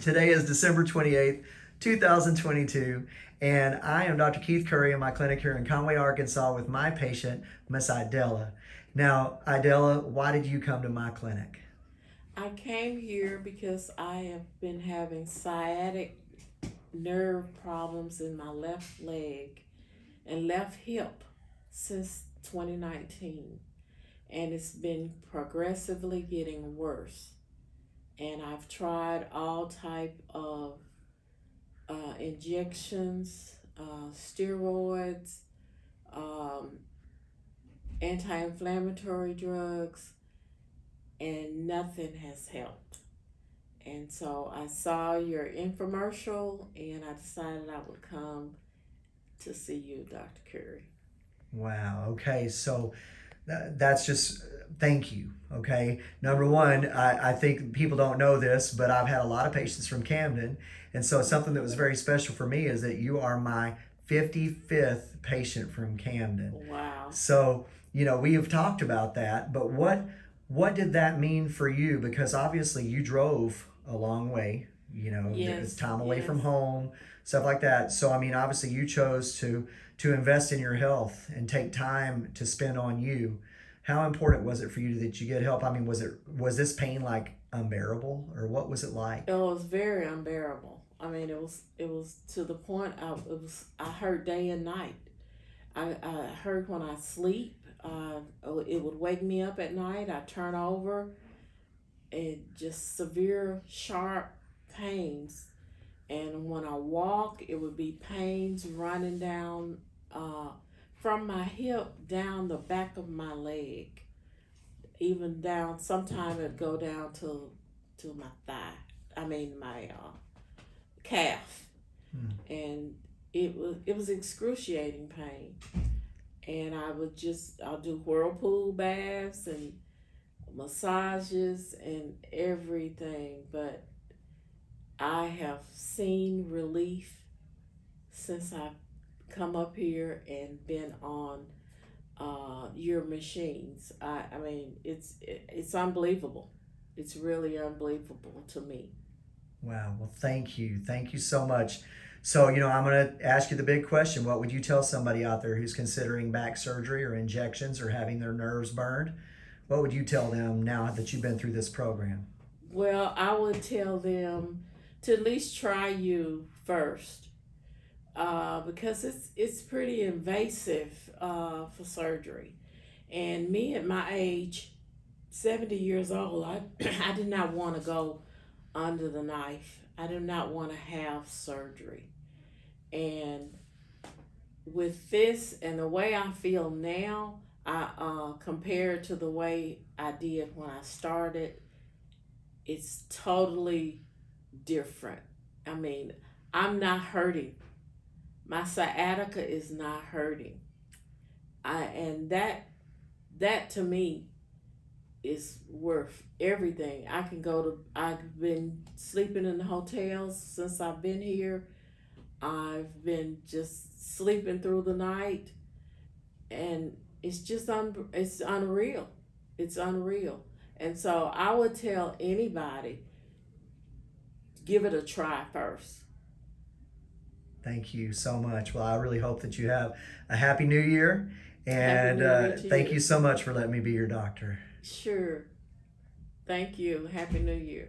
Today is December 28th, 2022, and I am Dr. Keith Curry in my clinic here in Conway, Arkansas with my patient, Miss Idella. Now, Idella, why did you come to my clinic? I came here because I have been having sciatic nerve problems in my left leg and left hip since 2019 and it's been progressively getting worse and I've tried all type of uh, injections, uh, steroids, um, anti-inflammatory drugs, and nothing has helped. And so I saw your infomercial, and I decided I would come to see you, Dr. Curry. Wow. Okay. So that's just thank you. Okay. Number one, I, I think people don't know this, but I've had a lot of patients from Camden. And so something that was very special for me is that you are my 55th patient from Camden. Wow. So, you know, we have talked about that, but what what did that mean for you? Because obviously you drove a long way, you know, yes, it's time away yes. from home, stuff like that. So I mean, obviously you chose to to invest in your health and take time to spend on you. How important was it for you that you get help? I mean, was it was this pain like unbearable or what was it like? It was very unbearable. I mean, it was it was to the point I it was I hurt day and night. I, I hurt when I sleep. Uh, it would wake me up at night. I turn over, and just severe sharp pains. And when I walk, it would be pains running down uh, from my hip down the back of my leg, even down. Sometimes it'd go down to to my thigh. I mean my uh, calf, Hmm. and it was it was excruciating pain. And I would just I'll do whirlpool baths and massages and everything, but I have seen relief since I've come up here and been on uh, your machines. I, I mean, it's it, it's unbelievable. It's really unbelievable to me. Wow. Well, thank you. Thank you so much. So, you know, I'm going to ask you the big question. What would you tell somebody out there who's considering back surgery or injections or having their nerves burned? What would you tell them now that you've been through this program? Well, I would tell them to at least try you first uh, because it's it's pretty invasive uh, for surgery. And me at my age, 70 years old, I, I did not want to go under the knife. I did not want to have surgery. And with this and the way I feel now, I uh, compared to the way I did when I started, it's totally different. I mean, I'm not hurting. My sciatica is not hurting. I and that that to me is worth everything. I can go to I've been sleeping in the hotels since I've been here. I've been just sleeping through the night and it's just un, it's unreal. It's unreal. And so I would tell anybody give it a try first. Thank you so much. Well, I really hope that you have a happy new year. And uh, thank you. you so much for letting me be your doctor. Sure. Thank you. Happy New Year.